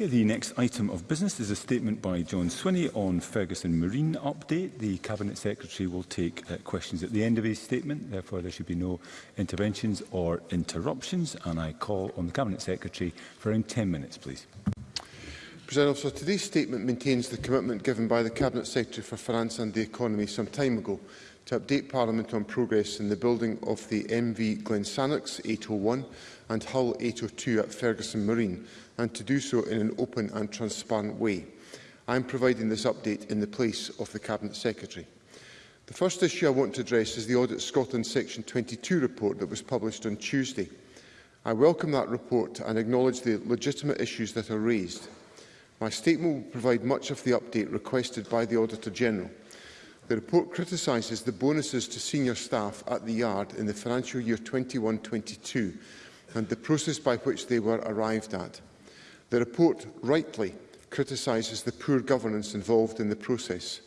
Okay, the next item of business is a statement by John Swinney on Ferguson Marine update. The Cabinet Secretary will take uh, questions at the end of his statement. Therefore, there should be no interventions or interruptions. And I call on the Cabinet Secretary for around 10 minutes, please. President Officer, today's statement maintains the commitment given by the Cabinet Secretary for Finance and the Economy some time ago to update Parliament on progress in the building of the MV Glensannix 801 and Hull 802 at Ferguson Marine, and to do so in an open and transparent way. I am providing this update in the place of the Cabinet Secretary. The first issue I want to address is the Audit Scotland Section 22 report that was published on Tuesday. I welcome that report and acknowledge the legitimate issues that are raised. My statement will provide much of the update requested by the Auditor General. The report criticises the bonuses to senior staff at the Yard in the financial year 21-22 and the process by which they were arrived at. The report rightly criticises the poor governance involved in the process.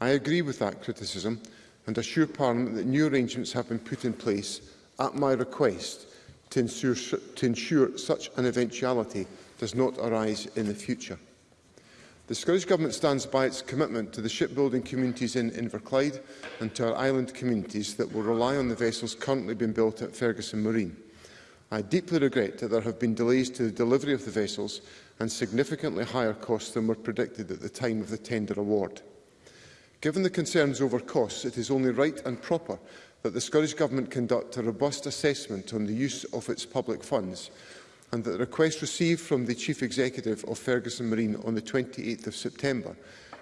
I agree with that criticism and assure Parliament that new arrangements have been put in place at my request to ensure, to ensure such an eventuality does not arise in the future. The Scottish Government stands by its commitment to the shipbuilding communities in Inverclyde and to our island communities that will rely on the vessels currently being built at Ferguson Marine. I deeply regret that there have been delays to the delivery of the vessels and significantly higher costs than were predicted at the time of the tender award. Given the concerns over costs, it is only right and proper that the Scottish Government conduct a robust assessment on the use of its public funds and that the request received from the Chief Executive of Ferguson Marine on the 28th of September,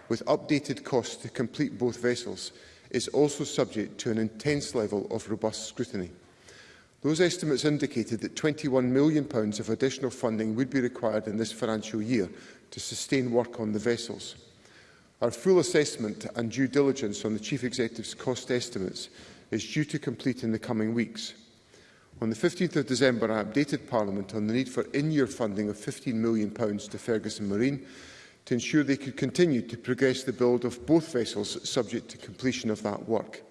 with updated costs to complete both vessels, is also subject to an intense level of robust scrutiny. Those estimates indicated that £21 million of additional funding would be required in this financial year to sustain work on the vessels. Our full assessment and due diligence on the Chief Executive's cost estimates is due to complete in the coming weeks. On the 15th of December, I updated Parliament on the need for in-year funding of £15 million to Ferguson Marine to ensure they could continue to progress the build of both vessels subject to completion of that work.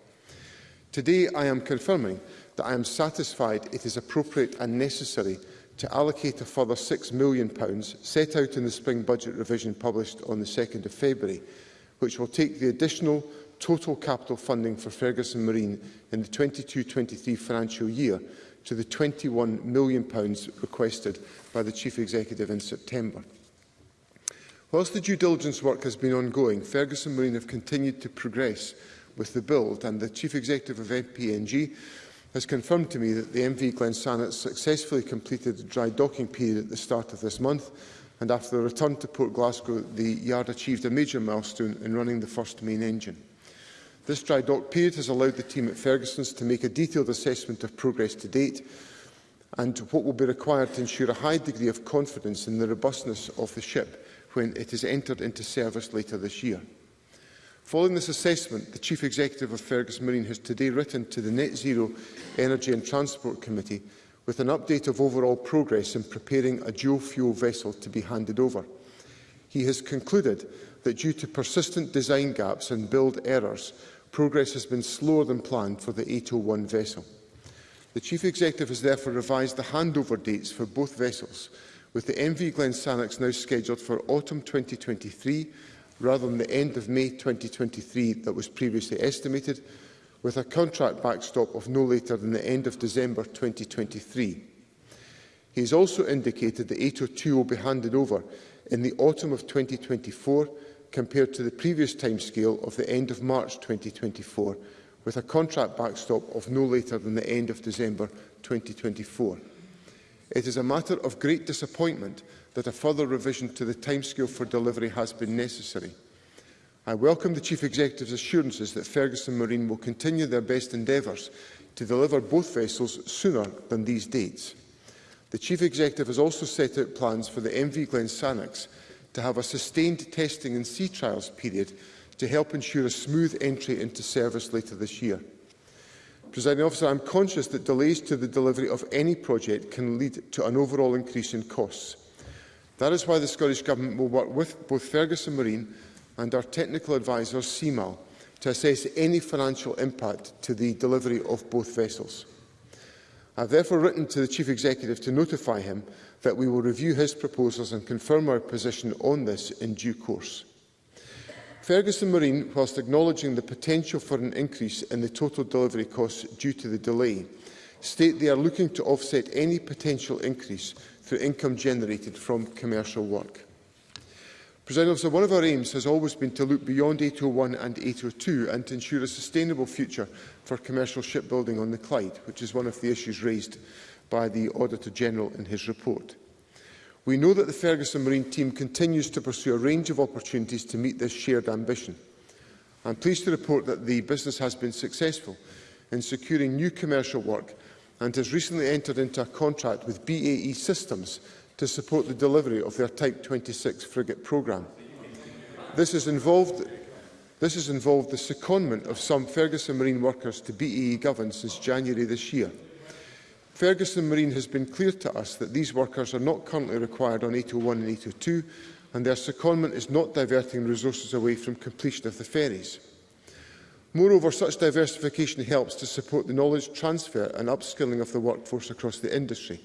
Today, I am confirming that I am satisfied it is appropriate and necessary to allocate a further £6 million set out in the spring budget revision published on the 2nd of February, which will take the additional total capital funding for Ferguson Marine in the 22-23 financial year to the £21 million requested by the Chief Executive in September. Whilst the due diligence work has been ongoing, Ferguson Marine have continued to progress with the build and the Chief Executive of MPNG has confirmed to me that the MV Glensannet successfully completed the dry docking period at the start of this month and after the return to Port Glasgow the yard achieved a major milestone in running the first main engine. This dry dock period has allowed the team at Ferguson's to make a detailed assessment of progress to date and what will be required to ensure a high degree of confidence in the robustness of the ship when it is entered into service later this year. Following this assessment, the Chief Executive of Fergus Marine has today written to the Net Zero Energy and Transport Committee with an update of overall progress in preparing a dual-fuel vessel to be handed over. He has concluded that due to persistent design gaps and build errors, progress has been slower than planned for the 801 vessel. The Chief Executive has therefore revised the handover dates for both vessels, with the MV Glen Sannox now scheduled for autumn 2023 rather than the end of May 2023 that was previously estimated, with a contract backstop of no later than the end of December 2023. He has also indicated that 802 will be handed over in the autumn of 2024 compared to the previous timescale of the end of March 2024, with a contract backstop of no later than the end of December 2024. It is a matter of great disappointment that a further revision to the timescale for delivery has been necessary. I welcome the Chief Executive's assurances that Ferguson Marine will continue their best endeavours to deliver both vessels sooner than these dates. The Chief Executive has also set out plans for the MV Glensannox to have a sustained testing and sea trials period to help ensure a smooth entry into service later this year. Presiding officer, I'm conscious that delays to the delivery of any project can lead to an overall increase in costs. That is why the Scottish Government will work with both Ferguson Marine and our technical adviser, CMAL, to assess any financial impact to the delivery of both vessels. I have therefore written to the Chief Executive to notify him that we will review his proposals and confirm our position on this in due course. Ferguson Marine, whilst acknowledging the potential for an increase in the total delivery costs due to the delay, state they are looking to offset any potential increase through income generated from commercial work. President Officer, one of our aims has always been to look beyond 801 and 802 and to ensure a sustainable future for commercial shipbuilding on the Clyde, which is one of the issues raised by the Auditor General in his report. We know that the Ferguson Marine team continues to pursue a range of opportunities to meet this shared ambition. I am pleased to report that the business has been successful in securing new commercial work and has recently entered into a contract with BAE Systems to support the delivery of their Type 26 frigate programme. This has involved This has involved the secondment of some Ferguson Marine workers to BAE Govan since January this year. Ferguson Marine has been clear to us that these workers are not currently required on 801 and 802 and their secondment is not diverting resources away from completion of the ferries. Moreover, such diversification helps to support the knowledge transfer and upskilling of the workforce across the industry.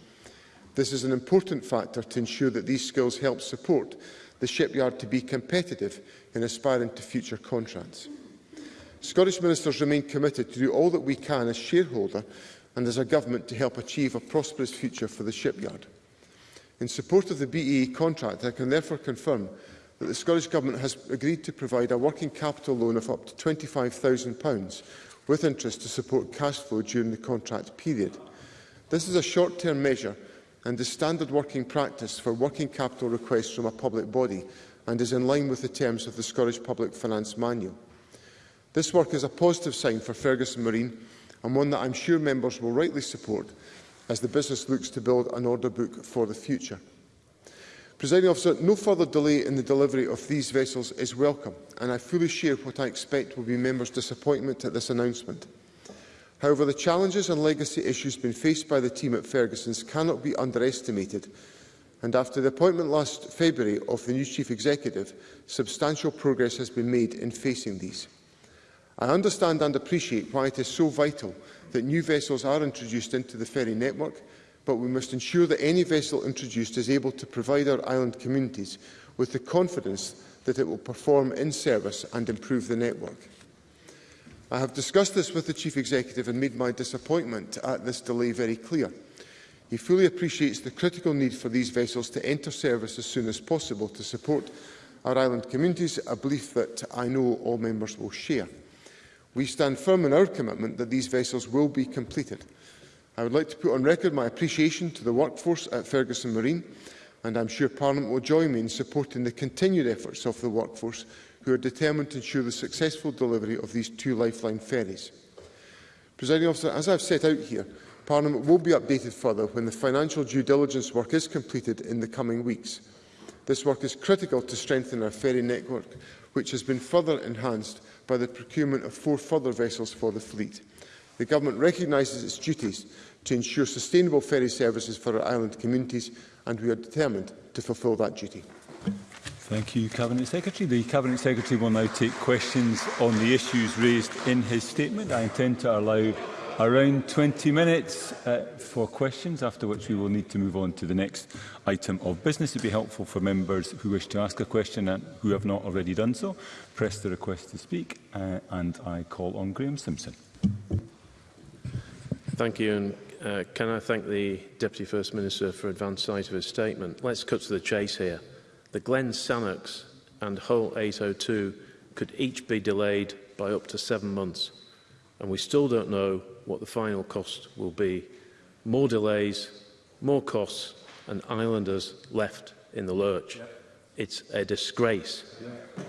This is an important factor to ensure that these skills help support the shipyard to be competitive in aspiring to future contracts. Scottish ministers remain committed to do all that we can as shareholder and as a government to help achieve a prosperous future for the shipyard. In support of the BEE e contract, I can therefore confirm that the Scottish Government has agreed to provide a working capital loan of up to £25,000 with interest to support cash flow during the contract period. This is a short-term measure and is standard working practice for working capital requests from a public body and is in line with the terms of the Scottish Public Finance Manual. This work is a positive sign for Ferguson Marine and one that I'm sure members will rightly support as the business looks to build an order book for the future. Presiding officer, no further delay in the delivery of these vessels is welcome, and I fully share what I expect will be members' disappointment at this announcement. However, the challenges and legacy issues being faced by the team at Ferguson's cannot be underestimated, and after the appointment last February of the new Chief Executive, substantial progress has been made in facing these. I understand and appreciate why it is so vital that new vessels are introduced into the ferry network, but we must ensure that any vessel introduced is able to provide our island communities with the confidence that it will perform in service and improve the network. I have discussed this with the Chief Executive and made my disappointment at this delay very clear. He fully appreciates the critical need for these vessels to enter service as soon as possible to support our island communities, a belief that I know all members will share. We stand firm in our commitment that these vessels will be completed. I would like to put on record my appreciation to the workforce at Ferguson Marine, and I'm sure Parliament will join me in supporting the continued efforts of the workforce who are determined to ensure the successful delivery of these two lifeline ferries. Presiding officer, as I've set out here, Parliament will be updated further when the financial due diligence work is completed in the coming weeks. This work is critical to strengthen our ferry network, which has been further enhanced by the procurement of four further vessels for the fleet. The Government recognises its duties to ensure sustainable ferry services for our island communities and we are determined to fulfil that duty. Thank you, Cabinet Secretary. The Cabinet Secretary will now take questions on the issues raised in his statement. I intend to allow around 20 minutes uh, for questions, after which we will need to move on to the next item of business. It would be helpful for members who wish to ask a question and who have not already done so, press the request to speak, uh, and I call on Graham Simpson. Thank you, and uh, can I thank the Deputy First Minister for advance sight of his statement. Let's cut to the chase here. The Glen Sannocks and Hull 802 could each be delayed by up to seven months and we still don't know what the final cost will be. More delays, more costs, and islanders left in the lurch. Yeah. It's a disgrace. Yeah.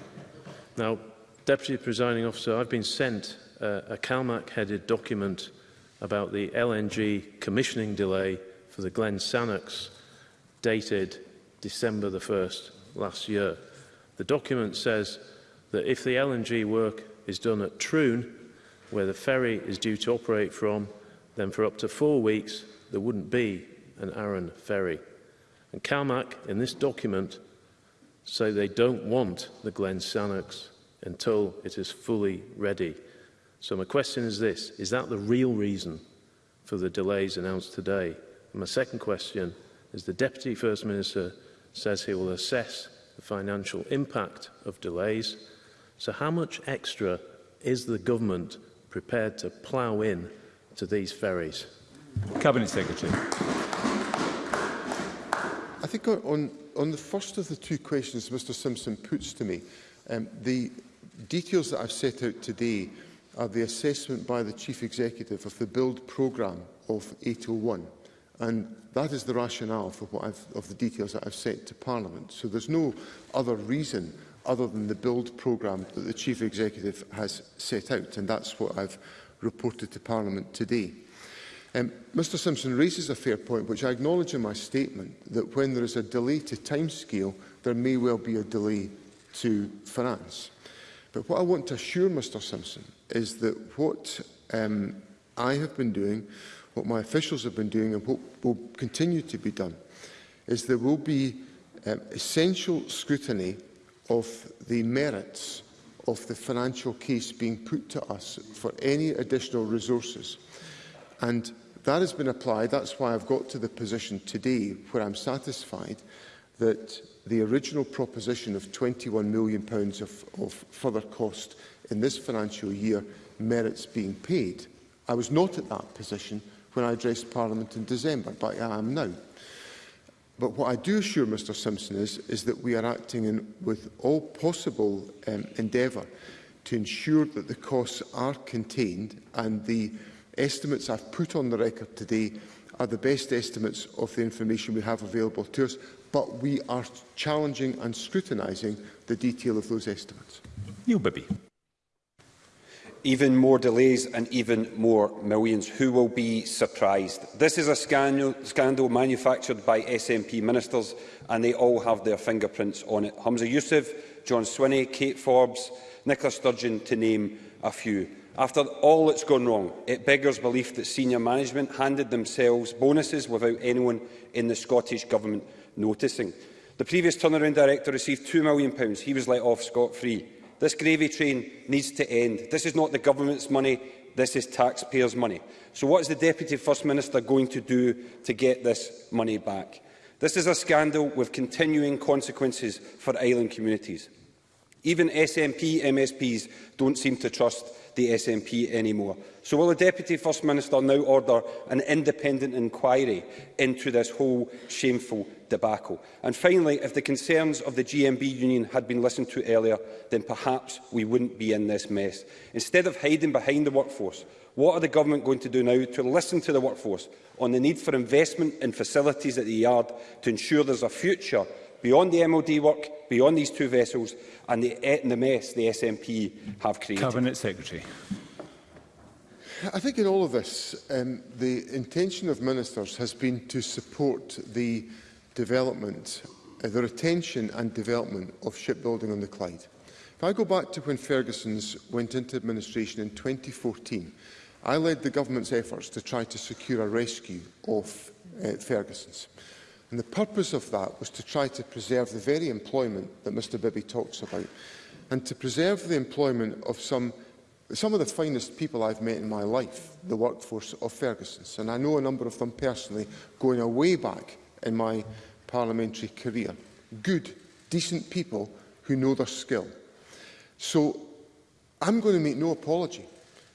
Now, Deputy Presiding Officer, I've been sent uh, a CalMAC-headed document about the LNG commissioning delay for the Glen Sanox dated December the 1st last year. The document says that if the LNG work is done at Troon, where the ferry is due to operate from, then for up to four weeks there wouldn't be an Arran ferry. And CalMac, in this document, say they don't want the Glen Sannox until it is fully ready. So my question is this, is that the real reason for the delays announced today? And my second question is the Deputy First Minister says he will assess the financial impact of delays. So how much extra is the government prepared to plough in to these ferries? Cabinet Secretary. I think on, on the first of the two questions Mr Simpson puts to me, um, the details that I've set out today are the assessment by the Chief Executive of the build programme of 801. And that is the rationale for what I've, of the details that I've set to Parliament. So there's no other reason other than the build programme that the Chief Executive has set out, and that's what I've reported to Parliament today. Um, Mr Simpson raises a fair point, which I acknowledge in my statement, that when there is a delay to timescale, there may well be a delay to finance. But what I want to assure Mr Simpson is that what um, I have been doing, what my officials have been doing and what will continue to be done, is there will be um, essential scrutiny of the merits of the financial case being put to us for any additional resources. And that has been applied. That's why I've got to the position today where I'm satisfied that the original proposition of £21 million of, of further cost in this financial year merits being paid. I was not at that position when I addressed Parliament in December, but I am now. But what I do assure Mr Simpson is, is that we are acting in, with all possible um, endeavour to ensure that the costs are contained and the estimates I've put on the record today are the best estimates of the information we have available to us, but we are challenging and scrutinising the detail of those estimates. Neil Bibby even more delays and even more millions. Who will be surprised? This is a scandal, scandal manufactured by SNP ministers and they all have their fingerprints on it. Hamza Youssef, John Swinney, Kate Forbes, Nicola Sturgeon to name a few. After all that's gone wrong, it beggars belief that senior management handed themselves bonuses without anyone in the Scottish Government noticing. The previous turnaround director received £2 million. He was let off scot-free. This gravy train needs to end. This is not the government's money, this is taxpayers' money. So what is the Deputy First Minister going to do to get this money back? This is a scandal with continuing consequences for island communities. Even SNP MSPs don't seem to trust the SNP anymore. So will the Deputy First Minister now order an independent inquiry into this whole shameful debacle? And finally, if the concerns of the GMB union had been listened to earlier, then perhaps we wouldn't be in this mess. Instead of hiding behind the workforce, what are the government going to do now to listen to the workforce on the need for investment in facilities at the yard to ensure there's a future beyond the MOD work, beyond these two vessels and the, and eh, the mess the SNP have created? Cabinet Secretary. I think in all of this, um, the intention of ministers has been to support the development, uh, the retention and development of shipbuilding on the Clyde. If I go back to when Ferguson's went into administration in 2014, I led the government's efforts to try to secure a rescue of uh, Ferguson's. And the purpose of that was to try to preserve the very employment that Mr Bibby talks about and to preserve the employment of some some of the finest people I've met in my life, the workforce of Ferguson's. And I know a number of them personally going away back in my parliamentary career. Good, decent people who know their skill. So I'm going to make no apology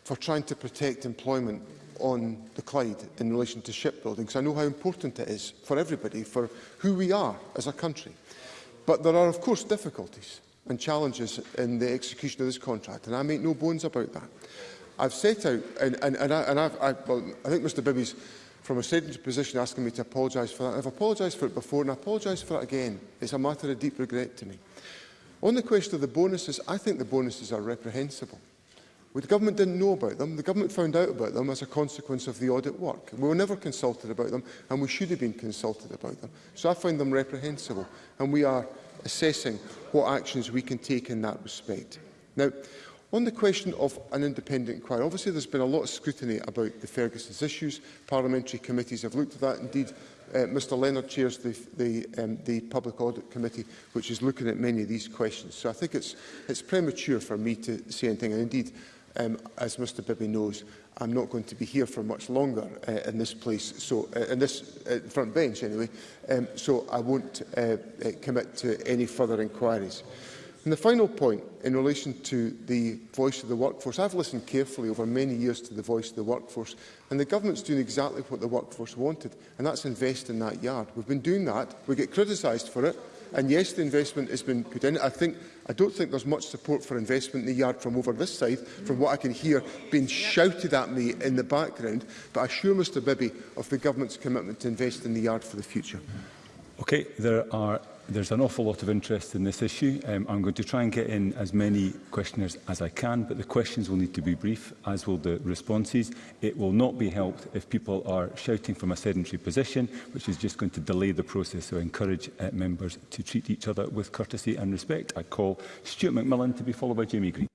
for trying to protect employment on the Clyde in relation to shipbuilding, because I know how important it is for everybody, for who we are as a country. But there are, of course, difficulties and challenges in the execution of this contract, and I make no bones about that. I've set out, and, and, and, I, and I've, I, well, I think Mr Bibby's from a statement position asking me to apologise for that. I've apologised for it before and I apologise for it again. It's a matter of deep regret to me. On the question of the bonuses, I think the bonuses are reprehensible. Well, the government didn't know about them. The government found out about them as a consequence of the audit work. We were never consulted about them, and we should have been consulted about them. So I find them reprehensible, and we are assessing what actions we can take in that respect. Now, on the question of an independent inquiry, obviously there's been a lot of scrutiny about the Ferguson's issues. Parliamentary committees have looked at that. Indeed, uh, Mr Leonard chairs the, the, um, the Public Audit Committee, which is looking at many of these questions. So I think it's, it's premature for me to say anything. And indeed, Um, as Mr Bibby knows, I'm not going to be here for much longer uh, in this place, so uh, in this uh, front bench anyway, um, so I won't uh, uh, commit to any further inquiries. And the final point in relation to the voice of the workforce, I've listened carefully over many years to the voice of the workforce and the government's doing exactly what the workforce wanted and that's invest in that yard. We've been doing that, we get criticised for it, And yes, the investment has been put in. I think I don't think there's much support for investment in the yard from over this side, from what I can hear being yep. shouted at me in the background. But I assure Mr Bibby of the government's commitment to invest in the yard for the future. Okay, there are There's an awful lot of interest in this issue. Um, I'm going to try and get in as many questioners as I can, but the questions will need to be brief, as will the responses. It will not be helped if people are shouting from a sedentary position, which is just going to delay the process. So I encourage uh, members to treat each other with courtesy and respect. I call Stuart McMillan to be followed by Jamie Green.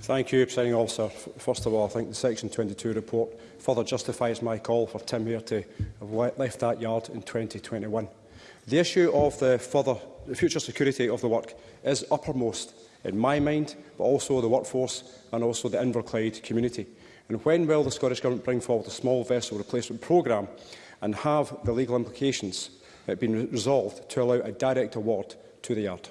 Thank you, Presiding Officer. First of all, I think the Section 22 report further justifies my call for Tim Here to have left that yard in 2021. The issue of the further the future security of the work is uppermost in my mind, but also the workforce and also the Inverclyde community. And when will the Scottish Government bring forward a small vessel replacement programme and have the legal implications uh, been resolved to allow a direct award to the yard.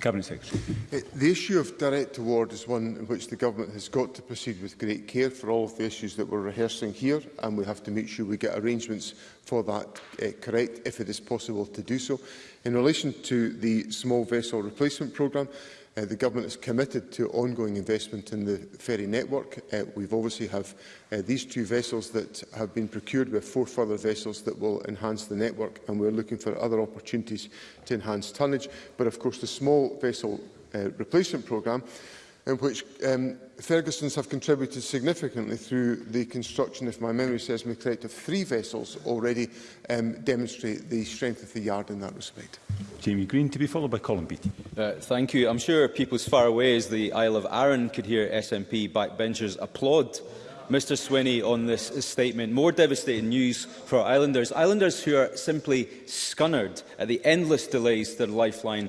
Cabinet Secretary. Uh, the issue of direct award is one in which the Government has got to proceed with great care for all of the issues that we're rehearsing here and we have to make sure we get arrangements for that uh, correct if it is possible to do so. In relation to the small vessel replacement programme, Uh, the government is committed to ongoing investment in the ferry network. Uh, we've obviously have uh, these two vessels that have been procured. We have four further vessels that will enhance the network, and we're looking for other opportunities to enhance tonnage. But of course, the small vessel uh, replacement programme in which um, Ferguson's have contributed significantly through the construction, if my memory serves me correct, of three vessels already um, demonstrate the strength of the yard in that respect. Jamie Green to be followed by Colin Beattie. Uh, thank you. I'm sure people as far away as the Isle of Arran could hear SNP backbenchers applaud Mr Swinney on this statement. More devastating news for Islanders. Islanders who are simply scunnered at the endless delays to their lifeline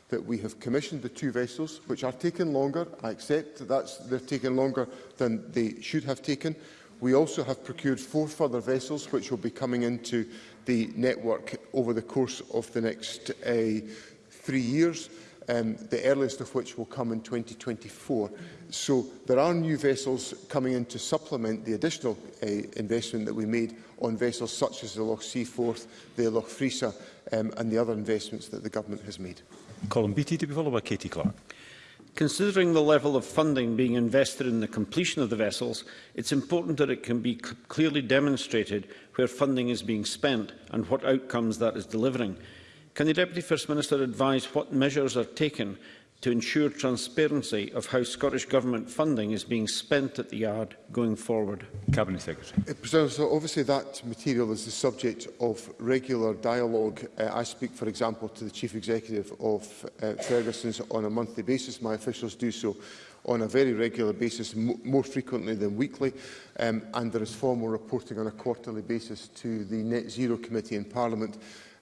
that we have commissioned the two vessels, which are taking longer. I accept that that's, they're taking longer than they should have taken. We also have procured four further vessels, which will be coming into the network over the course of the next uh, three years um, the earliest of which will come in 2024. So there are new vessels coming in to supplement the additional uh, investment that we made on vessels such as the Loch Seaforth, the Loch Frisa um, and the other investments that the government has made. Colin Beattie to be followed by Katie Clark. Considering the level of funding being invested in the completion of the vessels, it's important that it can be clearly demonstrated where funding is being spent and what outcomes that is delivering. Can the Deputy First Minister advise what measures are taken to ensure transparency of how Scottish Government funding is being spent at the yard going forward? Cabinet Secretary. Uh, so obviously that material is the subject of regular dialogue. Uh, I speak, for example, to the Chief Executive of uh, Ferguson's on a monthly basis. My officials do so on a very regular basis, more frequently than weekly, um, and there is formal reporting on a quarterly basis to the Net Zero Committee in Parliament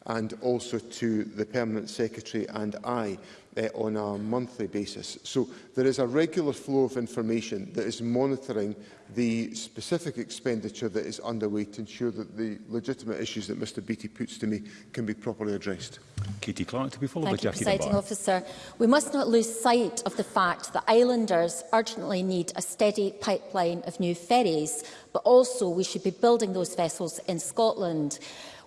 and also to the Permanent Secretary and I uh, on a monthly basis. So there is a regular flow of information that is monitoring the specific expenditure that is underway to ensure that the legitimate issues that Mr Beattie puts to me can be properly addressed. Katie Clark to be followed Thank by Jackie you, Officer. We must not lose sight of the fact that islanders urgently need a steady pipeline of new ferries, but also we should be building those vessels in Scotland.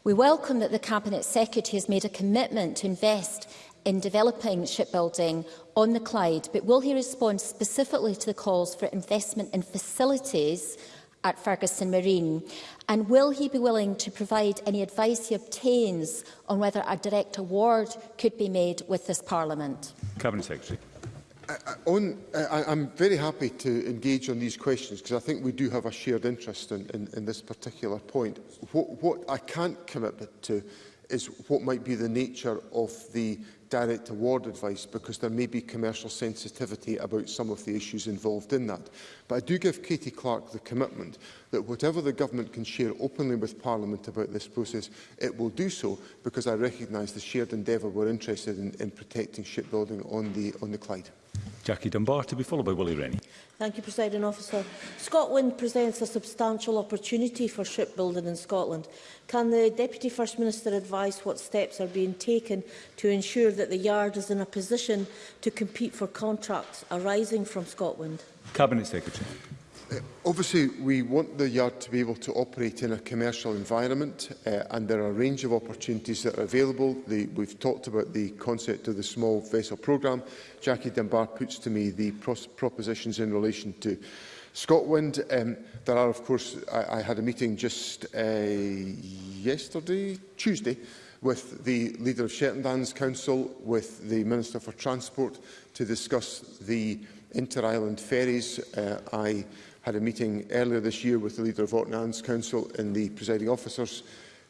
We welcome that the Cabinet Secretary has made a commitment to invest in developing shipbuilding on the Clyde, but will he respond specifically to the calls for investment in facilities at Ferguson Marine? And will he be willing to provide any advice he obtains on whether a direct award could be made with this Parliament? Cabinet Secretary on, I, I'm very happy to engage on these questions because I think we do have a shared interest in, in, in this particular point. What, what I can't commit to is what might be the nature of the direct award advice because there may be commercial sensitivity about some of the issues involved in that. But I do give Katie Clark the commitment that whatever the government can share openly with Parliament about this process, it will do so because I recognise the shared endeavour we're interested in, in protecting shipbuilding on the, on the Clyde. Jackie Dunbar, to be followed by Willie Rennie. Thank you, President Officer. Scotland presents a substantial opportunity for shipbuilding in Scotland. Can the Deputy First Minister advise what steps are being taken to ensure that the Yard is in a position to compete for contracts arising from Scotland? Cabinet Secretary. Uh, obviously, we want the yard to be able to operate in a commercial environment, uh, and there are a range of opportunities that are available. The, we've talked about the concept of the small vessel programme. Jackie Dunbar puts to me the pros propositions in relation to Scotland. Um, there are, of course, I, I had a meeting just uh, yesterday, Tuesday, with the leader of Shetland's Council, with the Minister for Transport, to discuss the inter-island ferries. Uh, I had a meeting earlier this year with the leader of Orkney's Council in the presiding officer's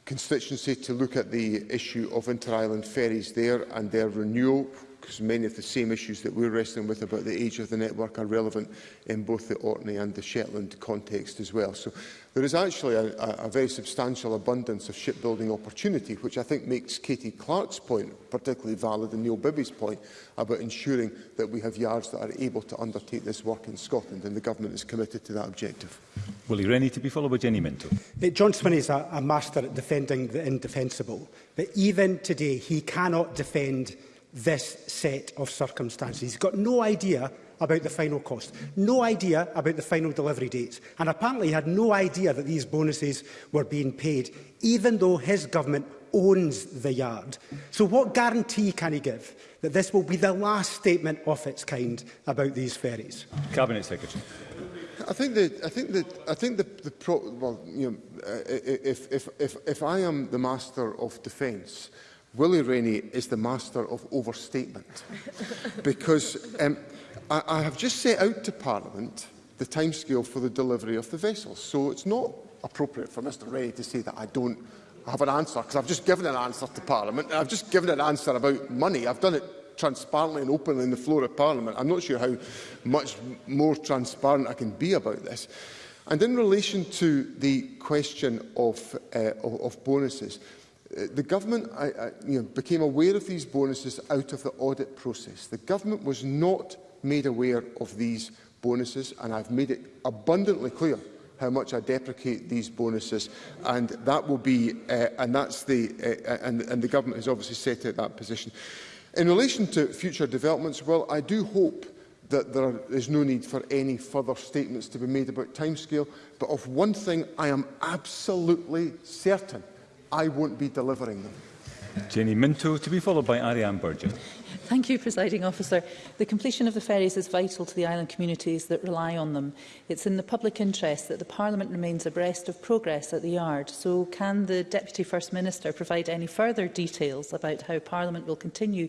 constituency to look at the issue of inter-island ferries there and their renewal, because many of the same issues that we're wrestling with about the age of the network are relevant in both the Orkney and the Shetland context as well. So there is actually a, a very substantial abundance of shipbuilding opportunity, which I think makes Katie Clark's point particularly valid and Neil Bibby's point about ensuring that we have yards that are able to undertake this work in Scotland, and the government is committed to that objective. Willie Rennie to be followed by Jenny Minto. John Swinney is a, a master at defending the indefensible, but even today he cannot defend this set of circumstances. He's got no idea about the final cost, no idea about the final delivery dates, and apparently he had no idea that these bonuses were being paid, even though his government owns the yard. So what guarantee can he give that this will be the last statement of its kind about these ferries? Cabinet Secretary. I think that I think that I think the the pro, well you know uh, if if if if I am the master of defence Willie Rainey is the master of overstatement because um, I, I have just set out to Parliament the timescale for the delivery of the vessels. So it's not appropriate for Mr Rainey to say that I don't have an answer because I've just given an answer to Parliament and I've just given an answer about money. I've done it transparently and openly in the floor of Parliament. I'm not sure how much more transparent I can be about this. And in relation to the question of, uh, of, of bonuses, Uh, the government I, I, you know, became aware of these bonuses out of the audit process. The government was not made aware of these bonuses, and I've made it abundantly clear how much I deprecate these bonuses, and that will be, uh, and that's the, uh, uh and, and the government has obviously set out that position. In relation to future developments, well, I do hope that there are, is no need for any further statements to be made about timescale, but of one thing I am absolutely certain – I won't be delivering them. Jenny Minto, to be followed by Ariane Burgess. Thank you, Presiding Officer. The completion of the ferries is vital to the island communities that rely on them. It's in the public interest that the Parliament remains abreast of progress at the yard. So can the Deputy First Minister provide any further details about how Parliament will continue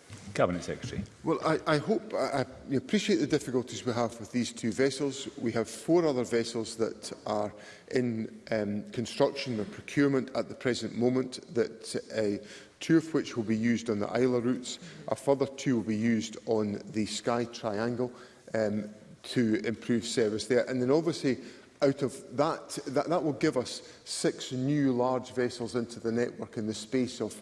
Cabinet Secretary. Well, I, I hope I, I appreciate the difficulties we have with these two vessels. We have four other vessels that are in um, construction or procurement at the present moment, that uh, two of which will be used on the Isla routes, a further two will be used on the Sky Triangle um, to improve service there. And then obviously out of that, that, that will give us six new large vessels into the network in the space of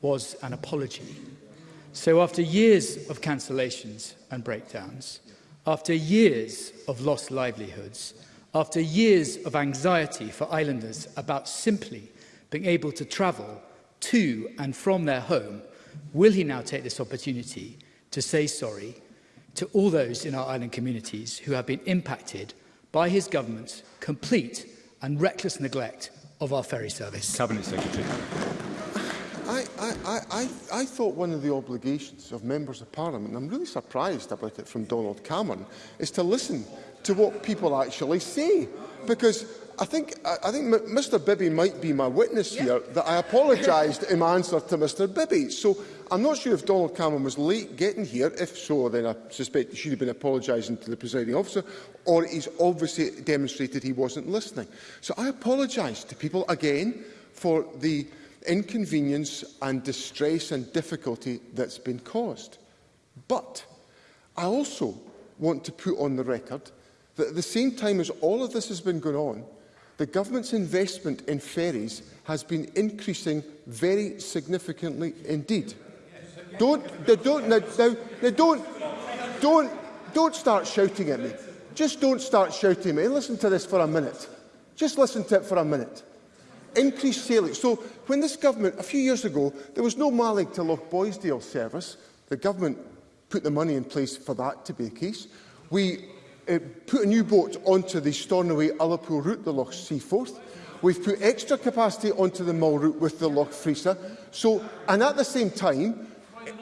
was an apology So after years of cancellations and breakdowns, after years of lost livelihoods, after years of anxiety for islanders about simply being able to travel to and from their home, will he now take this opportunity to say sorry to all those in our island communities who have been impacted by his government's complete and reckless neglect of our ferry service? Cabinet Secretary. I, I, I, I thought one of the obligations of members of parliament, and I'm really surprised about it from Donald Cameron, is to listen to what people actually say. Because I think, I think Mr Bibby might be my witness yeah. here, that I apologised in my answer to Mr Bibby. So I'm not sure if Donald Cameron was late getting here. If so, then I suspect he should have been apologising to the presiding officer, or he's obviously demonstrated he wasn't listening. So I apologise to people again for the inconvenience and distress and difficulty that's been caused. But I also want to put on the record that at the same time as all of this has been going on, the government's investment in ferries has been increasing very significantly indeed. Don't, they don't, now, now, now don't, don't, don't start shouting at me. Just don't start shouting at me. Listen to this for a minute. Just listen to it for a minute increased sailing. So when this government, a few years ago, there was no Malig to Loch Boysdale service. The government put the money in place for that to be a case. We uh, put a new boat onto the Stornoway Ullapool route, the Loch Seaforth. We've put extra capacity onto the Mull route with the Loch Freesa. So, and at the same time,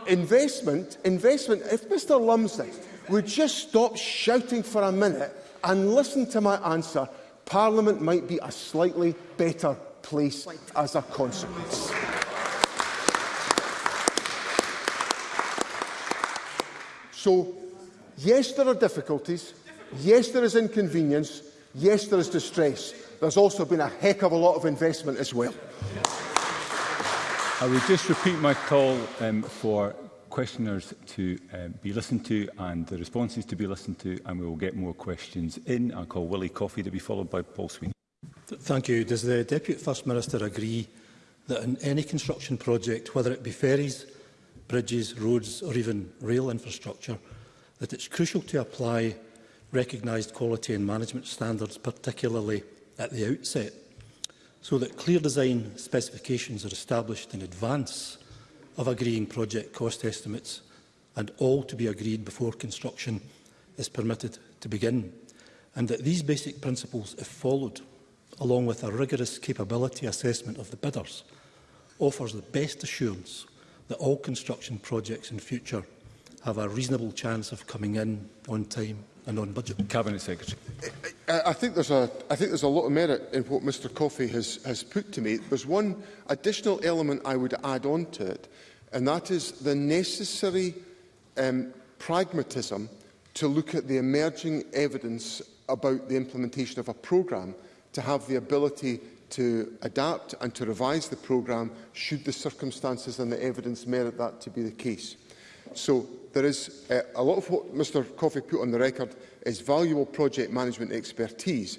investment, investment, if Mr Lumsden would just stop shouting for a minute and listen to my answer, Parliament might be a slightly better place as a consequence. So, yes, there are difficulties. Yes, there is inconvenience. Yes, there is distress. There's also been a heck of a lot of investment as well. I would just repeat my call um, for questioners to um, be listened to and the responses to be listened to, and we will get more questions in. I call Willie Coffey to be followed by Paul Sweeney. Thank you. Does the Deputy First Minister agree that in any construction project, whether it be ferries, bridges, roads or even rail infrastructure, that it's crucial to apply recognised quality and management standards, particularly at the outset, so that clear design specifications are established in advance of agreeing project cost estimates and all to be agreed before construction is permitted to begin, and that these basic principles, if followed, along with a rigorous capability assessment of the bidders, offers the best assurance that all construction projects in future have a reasonable chance of coming in on time and on budget. Cabinet Secretary. I, I think there's a I think there's a lot of merit in what Mr Coffey has has put to me. There's one additional element I would add on to it, and that is the necessary um, pragmatism to look at the emerging evidence about the implementation of a programme to have the ability to adapt and to revise the programme should the circumstances and the evidence merit that to be the case. So there is uh, a lot of what Mr Coffey put on the record is valuable project management expertise,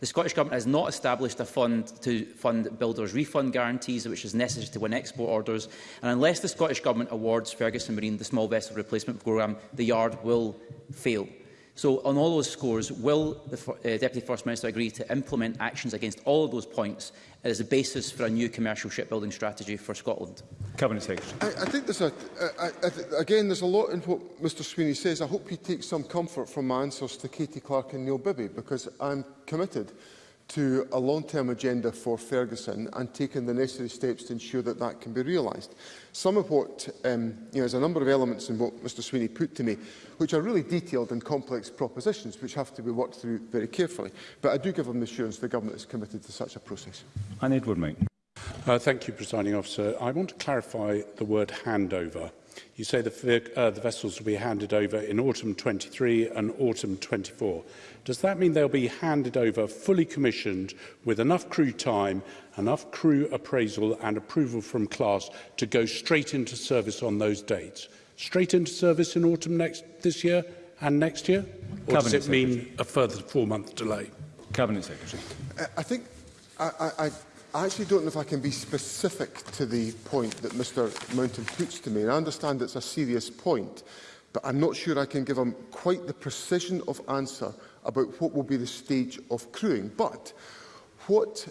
The Scottish Government has not established a fund to fund builders' refund guarantees, which is necessary to win export orders. And unless the Scottish Government awards Ferguson Marine the small vessel replacement programme, the yard will fail. So on all those scores, will the uh, Deputy First Minister agree to implement actions against all of those points as a basis for a new commercial shipbuilding strategy for Scotland? Cabinet Secretary. I, I think there's a, I, I th again, there's a lot in what Mr Sweeney says. I hope he takes some comfort from my answers to Katie Clark and Neil Bibby because I'm committed to a long-term agenda for Ferguson and taken the necessary steps to ensure that that can be realised. Some of what, um, you know, there's a number of elements in what Mr Sweeney put to me, which are really detailed and complex propositions which have to be worked through very carefully. But I do give him the assurance the government is committed to such a process. And Edward Mike. Uh, thank you, Presiding Officer. I want to clarify the word handover. You say the, uh, the vessels will be handed over in autumn 23 and autumn 24. Does that mean they'll be handed over fully commissioned with enough crew time, enough crew appraisal and approval from class to go straight into service on those dates? Straight into service in autumn next this year and next year? Or Cabinet does it Secretary. mean a further four-month delay? Cabinet Secretary. Uh, I think I, I, I actually don't know if I can be specific to the point that Mr Mountain puts to me. And I understand it's a serious point, but I'm not sure I can give him quite the precision of answer about what will be the stage of crewing. But what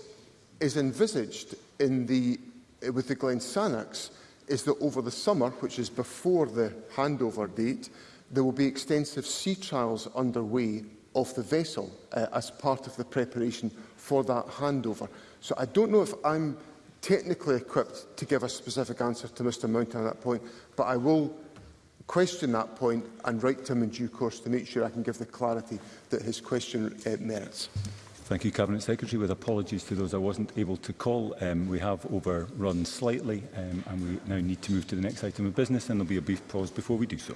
is envisaged in the, eh, with the Glen Sanax is that over the summer, which is before the handover date, there will be extensive sea trials underway of the vessel uh, as part of the preparation for that handover. So I don't know if I'm technically equipped to give a specific answer to Mr Mountain at that point, but I will question that point and write to him in due course to make sure I can give the clarity that his question uh, merits. Thank you, Cabinet Secretary. With apologies to those I wasn't able to call, um, we have overrun slightly um, and we now need to move to the next item of business and there will be a brief pause before we do so.